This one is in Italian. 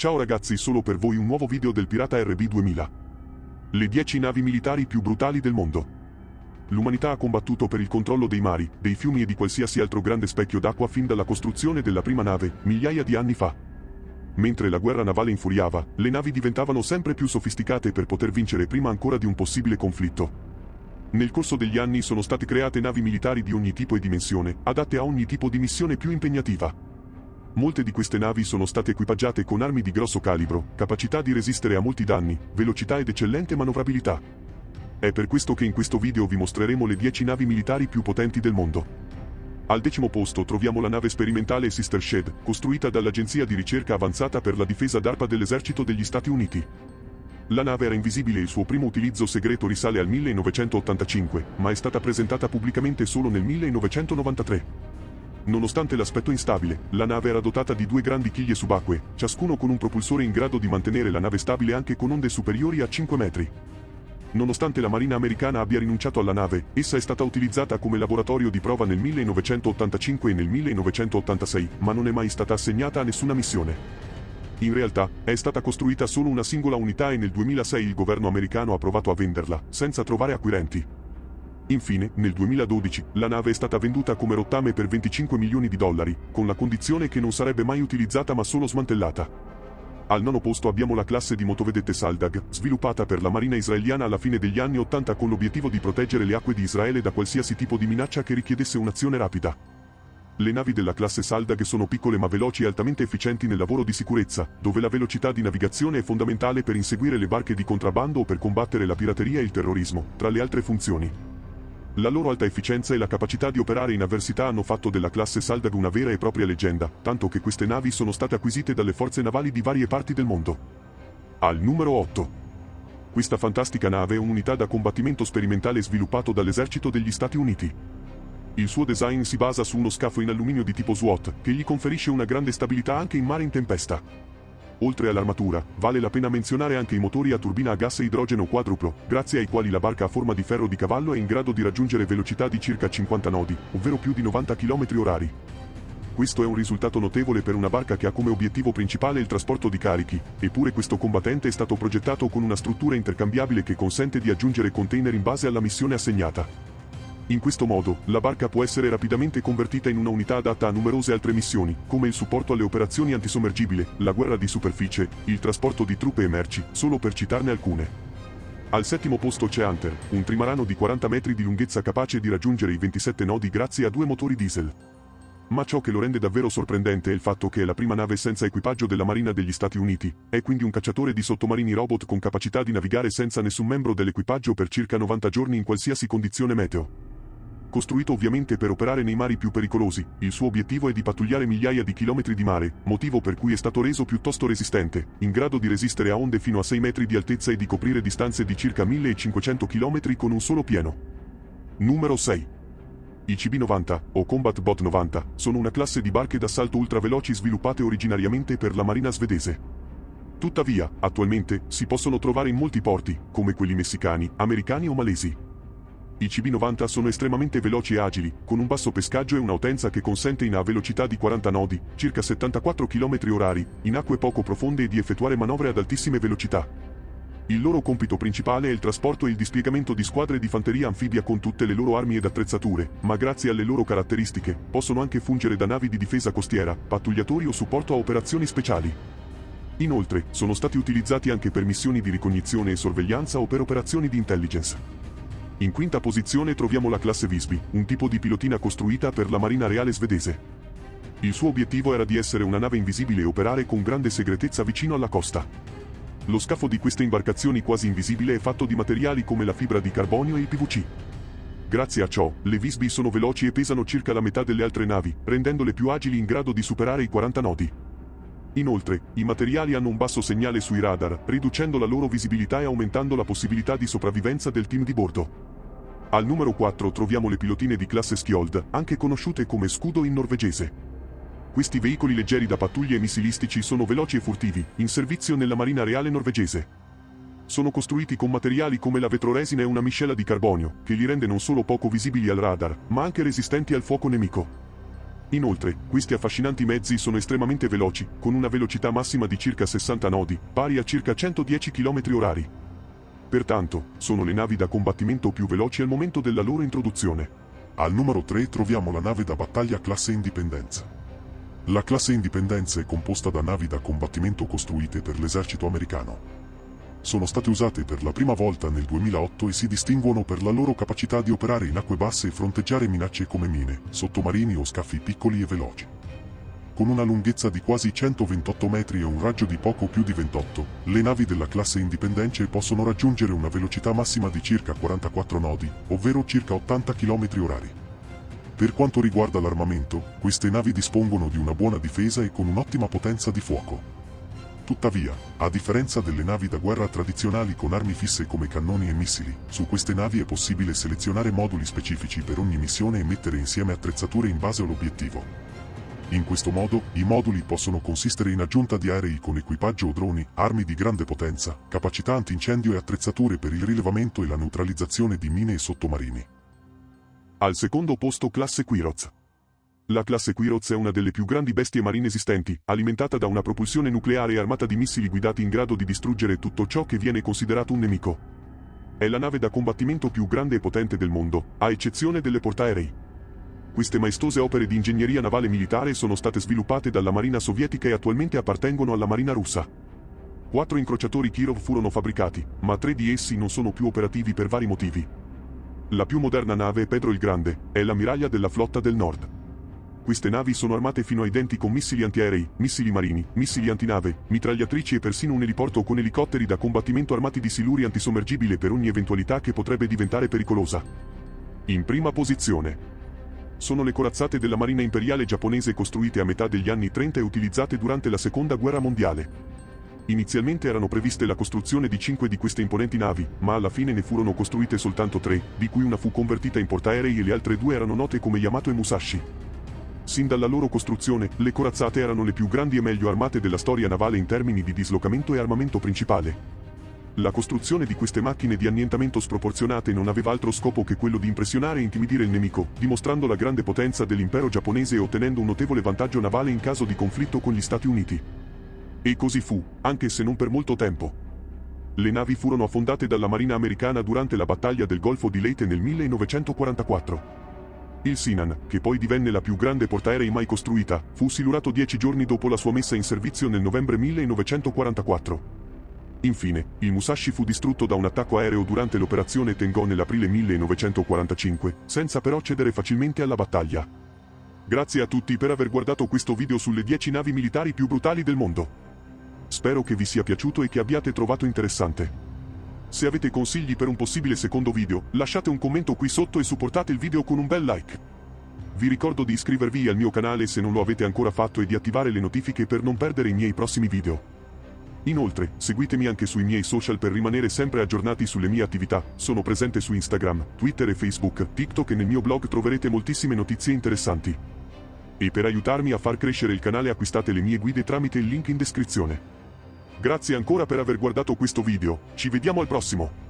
Ciao ragazzi solo per voi un nuovo video del Pirata RB2000. Le 10 navi militari più brutali del mondo. L'umanità ha combattuto per il controllo dei mari, dei fiumi e di qualsiasi altro grande specchio d'acqua fin dalla costruzione della prima nave, migliaia di anni fa. Mentre la guerra navale infuriava, le navi diventavano sempre più sofisticate per poter vincere prima ancora di un possibile conflitto. Nel corso degli anni sono state create navi militari di ogni tipo e dimensione, adatte a ogni tipo di missione più impegnativa. Molte di queste navi sono state equipaggiate con armi di grosso calibro, capacità di resistere a molti danni, velocità ed eccellente manovrabilità. È per questo che in questo video vi mostreremo le 10 navi militari più potenti del mondo. Al decimo posto troviamo la nave sperimentale Sister Shed, costruita dall'Agenzia di ricerca avanzata per la difesa d'arpa dell'esercito degli Stati Uniti. La nave era invisibile e il suo primo utilizzo segreto risale al 1985, ma è stata presentata pubblicamente solo nel 1993. Nonostante l'aspetto instabile, la nave era dotata di due grandi chiglie subacquee, ciascuno con un propulsore in grado di mantenere la nave stabile anche con onde superiori a 5 metri. Nonostante la Marina americana abbia rinunciato alla nave, essa è stata utilizzata come laboratorio di prova nel 1985 e nel 1986, ma non è mai stata assegnata a nessuna missione. In realtà, è stata costruita solo una singola unità e nel 2006 il governo americano ha provato a venderla, senza trovare acquirenti. Infine, nel 2012, la nave è stata venduta come rottame per 25 milioni di dollari, con la condizione che non sarebbe mai utilizzata ma solo smantellata. Al nono posto abbiamo la classe di motovedette Saldag, sviluppata per la marina israeliana alla fine degli anni 80 con l'obiettivo di proteggere le acque di Israele da qualsiasi tipo di minaccia che richiedesse un'azione rapida. Le navi della classe Saldag sono piccole ma veloci e altamente efficienti nel lavoro di sicurezza, dove la velocità di navigazione è fondamentale per inseguire le barche di contrabbando o per combattere la pirateria e il terrorismo, tra le altre funzioni. La loro alta efficienza e la capacità di operare in avversità hanno fatto della classe Saldag una vera e propria leggenda, tanto che queste navi sono state acquisite dalle forze navali di varie parti del mondo. Al numero 8. Questa fantastica nave è un'unità da combattimento sperimentale sviluppato dall'esercito degli Stati Uniti. Il suo design si basa su uno scafo in alluminio di tipo SWAT, che gli conferisce una grande stabilità anche in mare in tempesta. Oltre all'armatura, vale la pena menzionare anche i motori a turbina a gas e idrogeno quadruplo, grazie ai quali la barca a forma di ferro di cavallo è in grado di raggiungere velocità di circa 50 nodi, ovvero più di 90 km orari. Questo è un risultato notevole per una barca che ha come obiettivo principale il trasporto di carichi, eppure questo combattente è stato progettato con una struttura intercambiabile che consente di aggiungere container in base alla missione assegnata. In questo modo, la barca può essere rapidamente convertita in una unità adatta a numerose altre missioni, come il supporto alle operazioni antisommergibile, la guerra di superficie, il trasporto di truppe e merci, solo per citarne alcune. Al settimo posto c'è Hunter, un trimarano di 40 metri di lunghezza capace di raggiungere i 27 nodi grazie a due motori diesel. Ma ciò che lo rende davvero sorprendente è il fatto che è la prima nave senza equipaggio della Marina degli Stati Uniti, è quindi un cacciatore di sottomarini robot con capacità di navigare senza nessun membro dell'equipaggio per circa 90 giorni in qualsiasi condizione meteo. Costruito ovviamente per operare nei mari più pericolosi, il suo obiettivo è di pattugliare migliaia di chilometri di mare, motivo per cui è stato reso piuttosto resistente, in grado di resistere a onde fino a 6 metri di altezza e di coprire distanze di circa 1500 km con un solo pieno. Numero 6. I CB-90, o Combat Bot 90, sono una classe di barche d'assalto ultraveloci sviluppate originariamente per la marina svedese. Tuttavia, attualmente, si possono trovare in molti porti, come quelli messicani, americani o malesi. I CB90 sono estremamente veloci e agili, con un basso pescaggio e una utenza che consente in a velocità di 40 nodi, circa 74 km orari, in acque poco profonde e di effettuare manovre ad altissime velocità. Il loro compito principale è il trasporto e il dispiegamento di squadre di fanteria anfibia con tutte le loro armi ed attrezzature, ma grazie alle loro caratteristiche, possono anche fungere da navi di difesa costiera, pattugliatori o supporto a operazioni speciali. Inoltre, sono stati utilizzati anche per missioni di ricognizione e sorveglianza o per operazioni di intelligence. In quinta posizione troviamo la classe Visby, un tipo di pilotina costruita per la Marina Reale svedese. Il suo obiettivo era di essere una nave invisibile e operare con grande segretezza vicino alla costa. Lo scafo di queste imbarcazioni quasi invisibile è fatto di materiali come la fibra di carbonio e il PVC. Grazie a ciò, le Visby sono veloci e pesano circa la metà delle altre navi, rendendole più agili in grado di superare i 40 nodi. Inoltre, i materiali hanno un basso segnale sui radar, riducendo la loro visibilità e aumentando la possibilità di sopravvivenza del team di bordo. Al numero 4 troviamo le pilotine di classe Skjold, anche conosciute come scudo in norvegese. Questi veicoli leggeri da pattuglie e missilistici sono veloci e furtivi, in servizio nella Marina Reale norvegese. Sono costruiti con materiali come la vetroresina e una miscela di carbonio, che li rende non solo poco visibili al radar, ma anche resistenti al fuoco nemico. Inoltre, questi affascinanti mezzi sono estremamente veloci, con una velocità massima di circa 60 nodi, pari a circa 110 km orari. Pertanto, sono le navi da combattimento più veloci al momento della loro introduzione. Al numero 3 troviamo la nave da battaglia classe Indipendenza. La classe Indipendenza è composta da navi da combattimento costruite per l'esercito americano. Sono state usate per la prima volta nel 2008 e si distinguono per la loro capacità di operare in acque basse e fronteggiare minacce come mine, sottomarini o scaffi piccoli e veloci. Con una lunghezza di quasi 128 metri e un raggio di poco più di 28, le navi della classe Indipendence possono raggiungere una velocità massima di circa 44 nodi, ovvero circa 80 km orari. Per quanto riguarda l'armamento, queste navi dispongono di una buona difesa e con un'ottima potenza di fuoco. Tuttavia, a differenza delle navi da guerra tradizionali con armi fisse come cannoni e missili, su queste navi è possibile selezionare moduli specifici per ogni missione e mettere insieme attrezzature in base all'obiettivo. In questo modo, i moduli possono consistere in aggiunta di aerei con equipaggio o droni, armi di grande potenza, capacità antincendio e attrezzature per il rilevamento e la neutralizzazione di mine e sottomarini. Al secondo posto classe Quiroz. La classe Quiroz è una delle più grandi bestie marine esistenti, alimentata da una propulsione nucleare armata di missili guidati in grado di distruggere tutto ciò che viene considerato un nemico. È la nave da combattimento più grande e potente del mondo, a eccezione delle portaerei. Queste maestose opere di ingegneria navale militare sono state sviluppate dalla Marina sovietica e attualmente appartengono alla Marina russa. Quattro incrociatori Kirov furono fabbricati, ma tre di essi non sono più operativi per vari motivi. La più moderna nave Pedro il Grande, è l'ammiraglia della flotta del nord. Queste navi sono armate fino ai denti con missili antiaerei, missili marini, missili antinave, mitragliatrici e persino un eliporto con elicotteri da combattimento armati di siluri antisommergibile per ogni eventualità che potrebbe diventare pericolosa. In prima posizione. Sono le corazzate della Marina Imperiale giapponese costruite a metà degli anni 30 e utilizzate durante la Seconda Guerra Mondiale. Inizialmente erano previste la costruzione di cinque di queste imponenti navi, ma alla fine ne furono costruite soltanto tre, di cui una fu convertita in portaerei e le altre due erano note come Yamato e Musashi. Sin dalla loro costruzione, le corazzate erano le più grandi e meglio armate della storia navale in termini di dislocamento e armamento principale. La costruzione di queste macchine di annientamento sproporzionate non aveva altro scopo che quello di impressionare e intimidire il nemico, dimostrando la grande potenza dell'impero giapponese e ottenendo un notevole vantaggio navale in caso di conflitto con gli Stati Uniti. E così fu, anche se non per molto tempo. Le navi furono affondate dalla Marina americana durante la battaglia del Golfo di Leyte nel 1944. Il Sinan, che poi divenne la più grande portaerei mai costruita, fu silurato dieci giorni dopo la sua messa in servizio nel novembre 1944. Infine, il Musashi fu distrutto da un attacco aereo durante l'operazione Tengo nell'aprile 1945, senza però cedere facilmente alla battaglia. Grazie a tutti per aver guardato questo video sulle 10 navi militari più brutali del mondo. Spero che vi sia piaciuto e che abbiate trovato interessante. Se avete consigli per un possibile secondo video, lasciate un commento qui sotto e supportate il video con un bel like. Vi ricordo di iscrivervi al mio canale se non lo avete ancora fatto e di attivare le notifiche per non perdere i miei prossimi video. Inoltre, seguitemi anche sui miei social per rimanere sempre aggiornati sulle mie attività, sono presente su Instagram, Twitter e Facebook, TikTok e nel mio blog troverete moltissime notizie interessanti. E per aiutarmi a far crescere il canale acquistate le mie guide tramite il link in descrizione. Grazie ancora per aver guardato questo video, ci vediamo al prossimo!